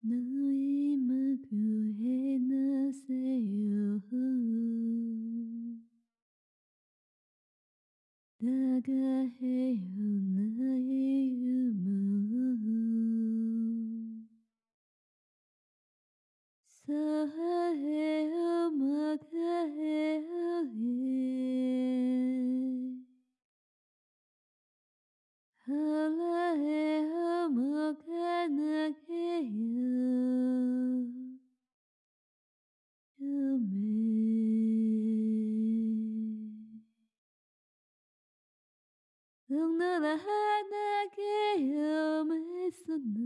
너의 마구에 나세요 다가해요 나의 유무 사해요 막아해요 예 할라 응나라 하나게 염했었나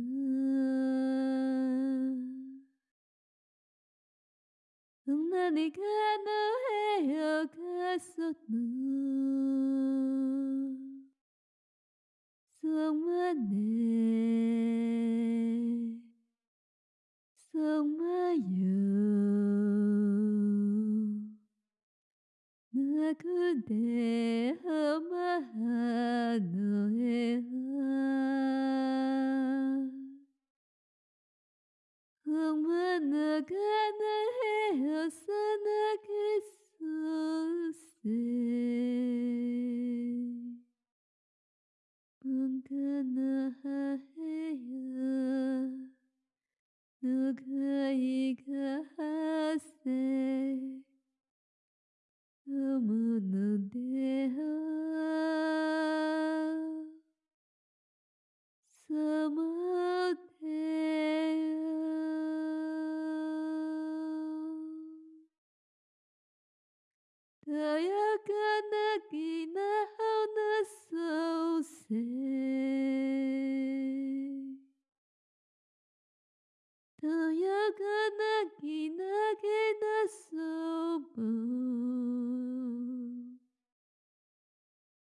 응나니가 너해요 갔었나 성만네 성마요 なくてお前の絵は